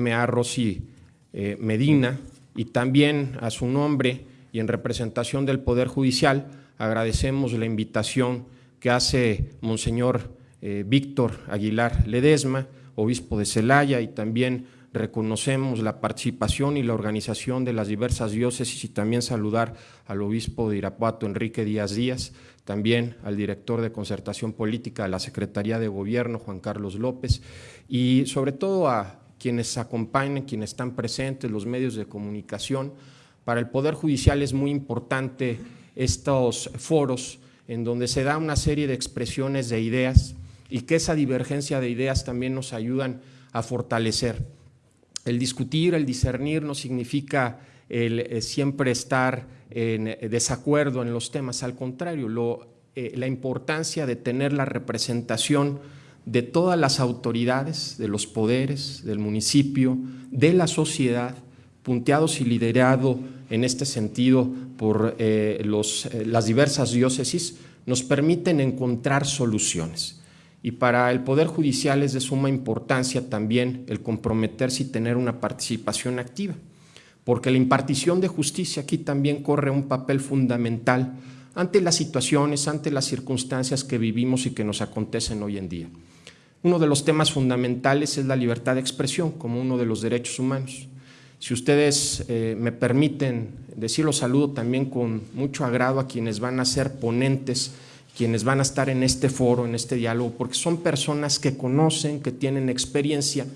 M.A. Rossi eh, Medina, y también a su nombre y en representación del Poder Judicial, agradecemos la invitación que hace Monseñor eh, Víctor Aguilar Ledesma, obispo de Celaya, y también reconocemos la participación y la organización de las diversas diócesis y también saludar al obispo de Irapuato, Enrique Díaz Díaz, también al director de concertación política de la Secretaría de Gobierno, Juan Carlos López, y sobre todo a quienes acompañan, quienes están presentes, los medios de comunicación. Para el Poder Judicial es muy importante estos foros en donde se da una serie de expresiones de ideas y que esa divergencia de ideas también nos ayudan a fortalecer. El discutir, el discernir no significa el eh, siempre estar en eh, desacuerdo en los temas, al contrario, eh, la importancia de tener la representación de todas las autoridades, de los poderes, del municipio, de la sociedad, punteados y liderado en este sentido por las diversas diócesis, nos permiten encontrar soluciones. Y para el Poder Judicial es de suma importancia también el comprometerse y tener una participación activa, porque la impartición de justicia aquí también corre un papel fundamental ante las situaciones, ante las circunstancias que vivimos y que nos acontecen hoy en día. Uno de los temas fundamentales es la libertad de expresión como uno de los derechos humanos. Si ustedes eh, me permiten decirlo, saludo también con mucho agrado a quienes van a ser ponentes quienes van a estar en este foro, en este diálogo, porque son personas que conocen, que tienen experiencia,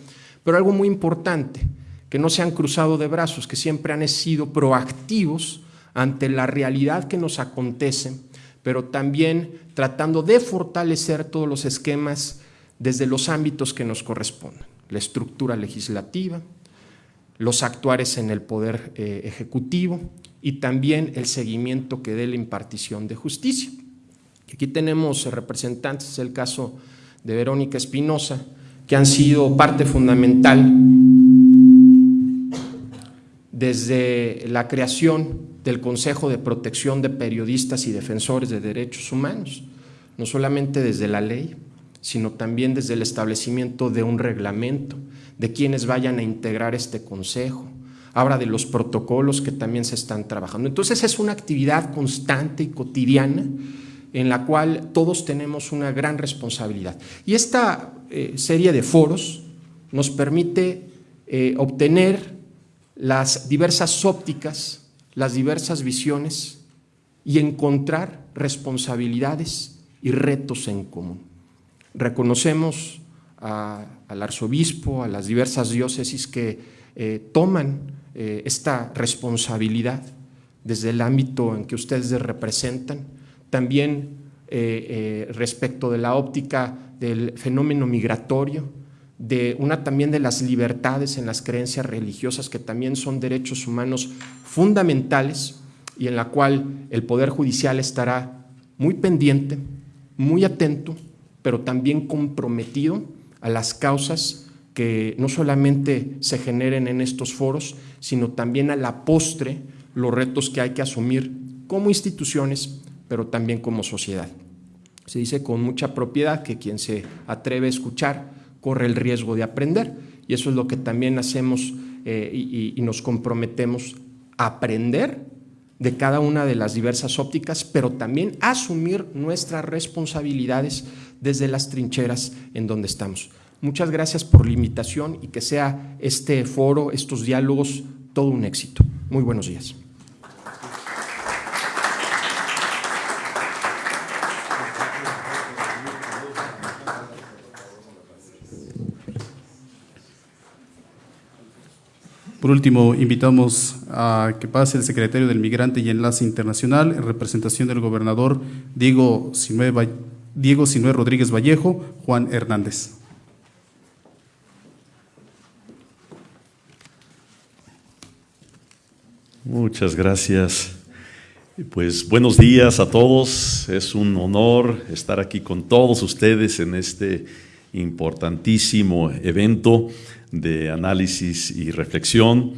pero algo muy importante, que no se han cruzado de brazos, que siempre han sido proactivos ante la realidad que nos acontece, pero también tratando de fortalecer todos los esquemas desde los ámbitos que nos corresponden, la estructura legislativa, los actuares en el poder eh, ejecutivo y también el seguimiento que dé la impartición de justicia. Aquí tenemos representantes, el caso de Verónica Espinosa, que han sido parte fundamental desde la creación del Consejo de Protección de Periodistas y Defensores de Derechos Humanos, no solamente desde la ley, sino también desde el establecimiento de un reglamento, de quienes vayan a integrar este consejo, habla de los protocolos que también se están trabajando. Entonces es una actividad constante y cotidiana en la cual todos tenemos una gran responsabilidad. Y esta eh, serie de foros nos permite eh, obtener las diversas ópticas, las diversas visiones y encontrar responsabilidades y retos en común. Reconocemos al arzobispo, a las diversas diócesis que eh, toman esta responsabilidad desde el ámbito en que ustedes representan, también eh, eh, respecto de la óptica del fenómeno migratorio, de una también de las libertades en las creencias religiosas que también son derechos humanos fundamentales y en la cual el Poder Judicial estará muy pendiente, muy atento, pero también comprometido a las causas que no solamente se generen en estos foros, sino también a la postre los retos que hay que asumir como instituciones, pero también como sociedad. Se dice con mucha propiedad que quien se atreve a escuchar corre el riesgo de aprender y eso es lo que también hacemos eh, y, nos comprometemos a aprender de cada una de las diversas ópticas, pero también asumir nuestras responsabilidades desde las trincheras en donde estamos. Muchas gracias por la invitación y que sea este foro, estos diálogos, todo un éxito. Muy buenos días. Por último, invitamos a que pase el secretario del Migrante y Enlace Internacional en representación del gobernador Diego Sinue, Diego Rodríguez Vallejo, Juan Hernández. Muchas gracias. Pues buenos días a todos. Es un honor estar aquí con todos ustedes en este importantísimo evento de análisis y reflexión.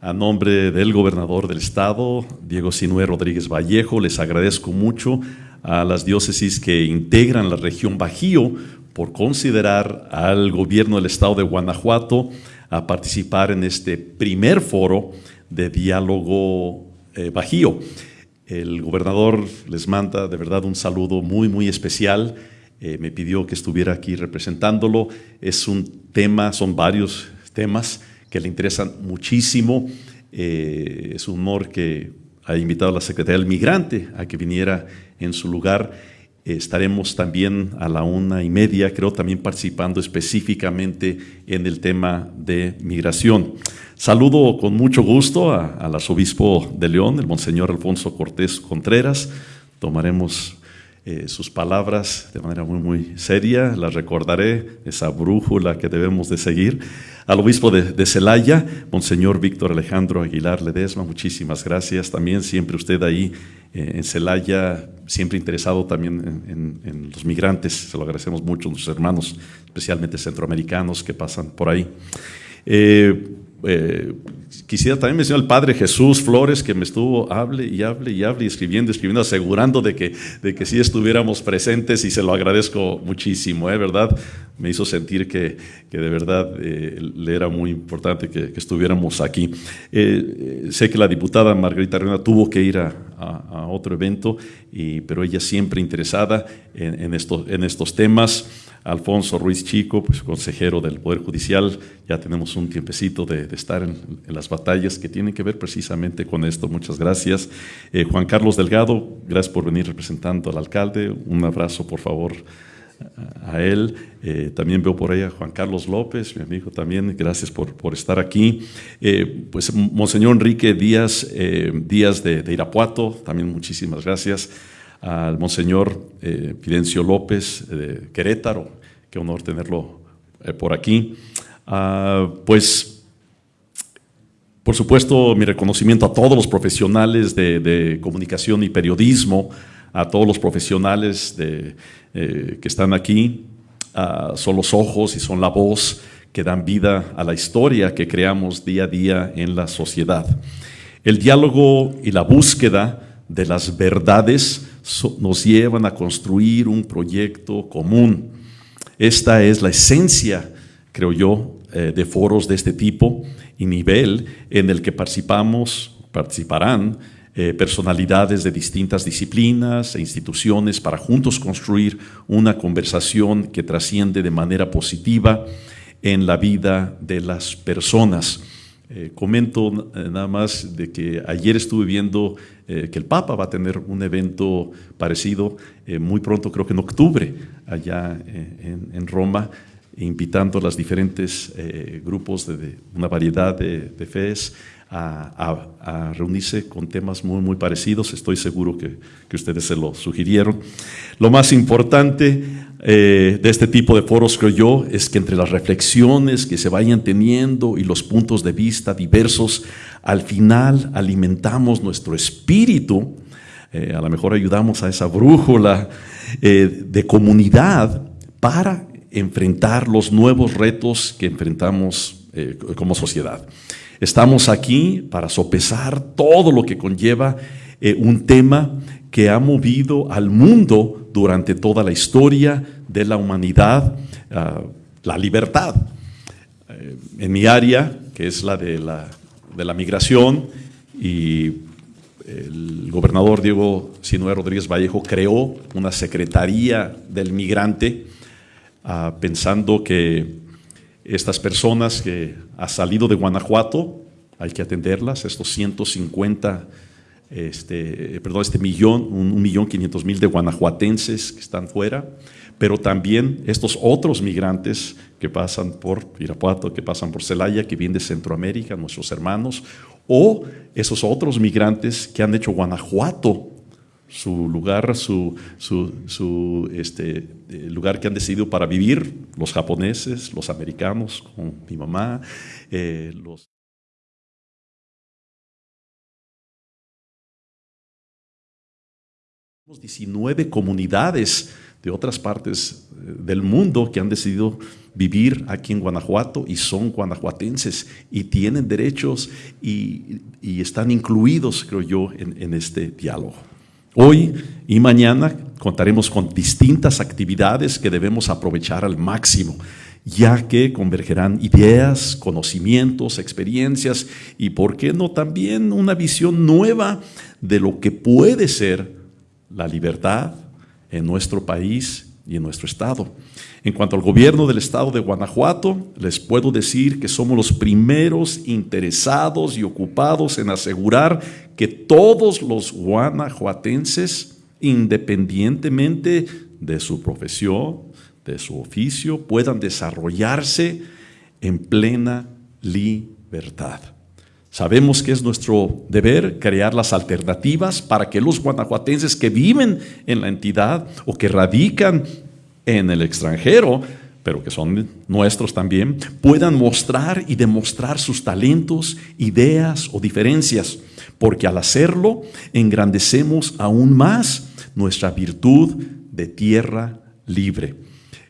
A nombre del gobernador del estado, Diego Sinue Rodríguez Vallejo, les agradezco mucho a las diócesis que integran la región Bajío por considerar al gobierno del estado de Guanajuato a participar en este primer foro de diálogo eh, bajío. El gobernador les manda de verdad un saludo muy, muy especial. Eh, me pidió que estuviera aquí representándolo. Es un tema, son varios temas que le interesan muchísimo. Eh, es un honor que ha invitado a la Secretaría del Migrante a que viniera en su lugar estaremos también a la una y media, creo, también participando específicamente en el tema de migración. Saludo con mucho gusto al arzobispo de León, el monseñor Alfonso Cortés Contreras. Tomaremos eh, sus palabras de manera muy, muy seria, las recordaré, esa brújula que debemos de seguir. Al obispo de, Celaya, Monseñor Víctor Alejandro Aguilar Ledesma, muchísimas gracias. También siempre usted ahí eh, en Celaya, siempre interesado también en, los migrantes, se lo agradecemos mucho, nuestros hermanos, especialmente centroamericanos que pasan por ahí. Eh, eh, quisiera también mencionar al Padre Jesús Flores, que me estuvo, hable y hable y hable, escribiendo, escribiendo, asegurando de que, de que sí estuviéramos presentes y se lo agradezco muchísimo, ¿eh? ¿verdad? Me hizo sentir que, que de verdad eh, le era muy importante que, estuviéramos aquí. Eh, sé que la diputada Margarita Reina tuvo que ir a, otro evento, y, pero ella siempre interesada en, estos, en estos temas. Alfonso Ruiz Chico, pues consejero del Poder Judicial, ya tenemos un tiempecito de, estar en, las batallas que tienen que ver precisamente con esto. Muchas gracias. Eh, Juan Carlos Delgado, gracias por venir representando al alcalde. Un abrazo, por favor, a, él. Eh, también veo por ahí a Juan Carlos López, mi amigo también, gracias por, por estar aquí. Eh, pues Monseñor Enrique Díaz, Díaz de, de Irapuato, también muchísimas gracias al Monseñor eh, Fidencio López de Querétaro, qué honor tenerlo eh, por aquí. Ah, pues, por supuesto, mi reconocimiento a todos los profesionales de, comunicación y periodismo, a todos los profesionales eh, que están aquí, ah, son los ojos y son la voz que dan vida a la historia que creamos día a día en la sociedad. El diálogo y la búsqueda de las verdades nos llevan a construir un proyecto común. Esta es la esencia, creo yo, eh, de foros de este tipo y nivel en el que participamos, participarán eh, personalidades de distintas disciplinas e instituciones para juntos construir una conversación que trasciende de manera positiva en la vida de las personas. Eh, comento nada más de que ayer estuve viendo eh, que el Papa va a tener un evento parecido eh, muy pronto, creo que en octubre, allá eh, en, Roma, invitando a los diferentes grupos de, una variedad de, fees a, reunirse con temas muy, muy parecidos. Estoy seguro que, que ustedes se lo sugirieron. Lo más importante de este tipo de foros, creo yo, es que entre las reflexiones que se vayan teniendo y los puntos de vista diversos, al final alimentamos nuestro espíritu, eh, a lo mejor ayudamos a esa brújula eh, de comunidad para enfrentar los nuevos retos que enfrentamos eh, como sociedad. Estamos aquí para sopesar todo lo que conlleva un tema que ha movido al mundo durante toda la historia de la humanidad, ah, la libertad. en mi área, que es la de la de la migración y el gobernador Diego Sinue Rodríguez Vallejo creó una secretaría del migrante ah, pensando que estas personas que han salido de Guanajuato, hay que atenderlas, estos 150, este, perdón, este millón, un millón quinientos mil de guanajuatenses que están fuera, pero también estos otros migrantes que pasan por Irapuato, que pasan por Celaya, que vienen de Centroamérica, nuestros hermanos, o esos otros migrantes que han hecho Guanajuato su lugar, su, su, este, eh, lugar que han decidido para vivir, los japoneses, los americanos, con mi mamá, eh, los... 19 comunidades de otras partes eh, del mundo que han decidido vivir aquí en Guanajuato y son guanajuatenses y tienen derechos y, están incluidos, creo yo, en, este diálogo. Hoy y mañana contaremos con distintas actividades que debemos aprovechar al máximo. ya que convergerán ideas, conocimientos, experiencias y, ¿por qué no también una visión nueva de lo que puede ser la libertad en nuestro país y en nuestro estado? En cuanto al gobierno del estado de Guanajuato, les puedo decir que somos los primeros interesados y ocupados en asegurar que todos los guanajuatenses, independientemente de su profesión, de su oficio, puedan desarrollarse en plena libertad. Sabemos que es nuestro deber crear las alternativas para que los guanajuatenses que viven en la entidad o que radican en el extranjero, pero que son nuestros también, puedan mostrar y demostrar sus talentos, ideas o diferencias, porque al hacerlo engrandecemos aún más nuestra virtud de tierra libre.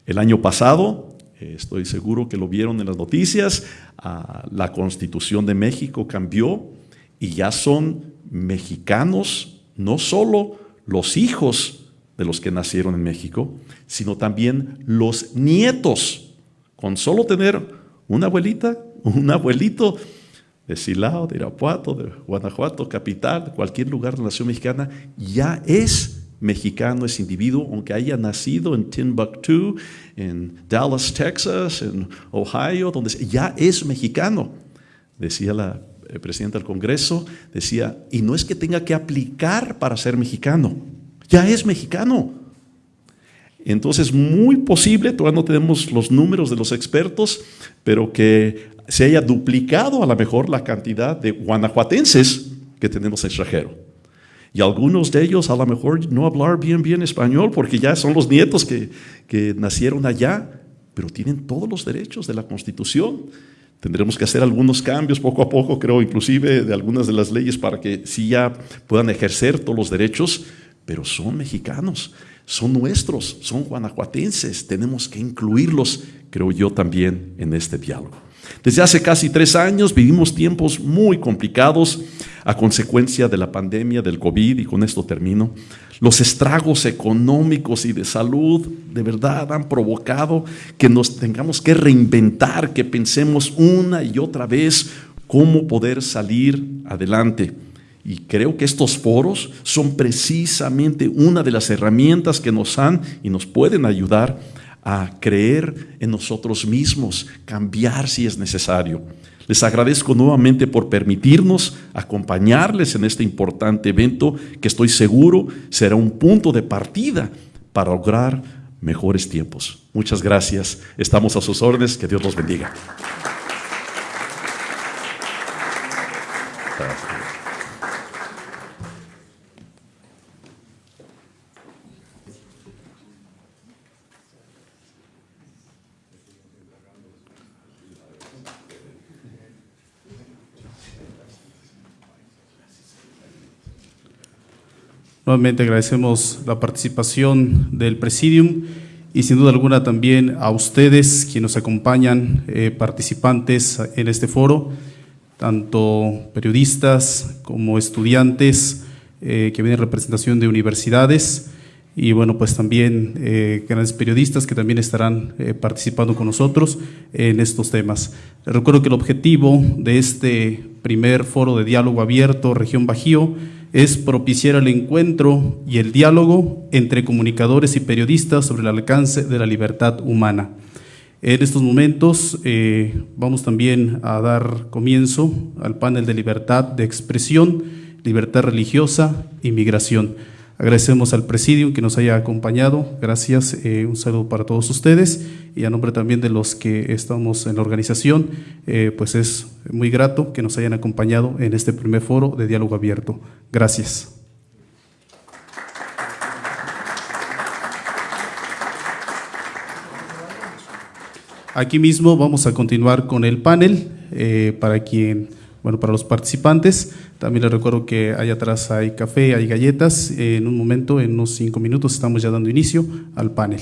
El año pasado, estoy seguro que lo vieron en las noticias, ah, la constitución de México cambió y ya son mexicanos, no solo los hijos de los que nacieron en México, sino también los nietos. Con solo tener una abuelita, un abuelito de Silao, de Irapuato, de Guanajuato, capital, cualquier lugar de la nación mexicana, ya es mexicano ese individuo, aunque haya nacido en Timbuktu, en Dallas, Texas, en Ohio, donde ya es mexicano. Decía la eh, presidenta del Congreso, decía, y no es que tenga que aplicar para ser mexicano, ya es mexicano. Entonces, muy posible, todavía no tenemos los números de los expertos, pero que se haya duplicado a lo mejor la cantidad de guanajuatenses que tenemos extranjero. Y algunos de ellos a lo mejor no hablar bien, bien español porque ya son los nietos que, que nacieron allá, pero tienen todos los derechos de la Constitución. Tendremos que hacer algunos cambios poco a poco, creo, inclusive de algunas de las leyes para que sí ya puedan ejercer todos los derechos, pero son mexicanos, son nuestros, son guanajuatenses, tenemos que incluirlos, creo yo, también en este diálogo. Desde hace casi tres años vivimos tiempos muy complicados a consecuencia de la pandemia del COVID y con esto termino. Los estragos económicos y de salud de verdad han provocado que nos tengamos que reinventar, que pensemos una y otra vez cómo poder salir adelante. Y creo que estos foros son precisamente una de las herramientas que nos han y nos pueden ayudar a creer en nosotros mismos, cambiar si es necesario. Les agradezco nuevamente por permitirnos acompañarles en este importante evento que estoy seguro será un punto de partida para lograr mejores tiempos. Muchas gracias. Estamos a sus órdenes. Que Dios los bendiga. Nuevamente agradecemos la participación del Presidium y sin duda alguna también a ustedes quienes nos acompañan, eh, participantes en este foro, tanto periodistas como estudiantes eh, que vienen en representación de universidades y bueno, pues también eh, grandes periodistas que también estarán participando con nosotros en estos temas. Recuerdo que el objetivo de este primer foro de diálogo abierto región Bajío es propiciar el encuentro y el diálogo entre comunicadores y periodistas sobre el alcance de la libertad humana. En estos momentos eh, vamos también a dar comienzo al panel de libertad de expresión, libertad religiosa y migración. Agradecemos al presidium que nos haya acompañado. Gracias. Eh, un saludo para todos ustedes y a nombre también de los que estamos en la organización, eh, pues es muy grato que nos hayan acompañado en este primer foro de diálogo abierto. Gracias. Aquí mismo vamos a continuar con el panel eh, para quien bueno, para los participantes, también les recuerdo que allá atrás hay café, hay galletas. En un momento, en unos cinco minutos, estamos ya dando inicio al panel.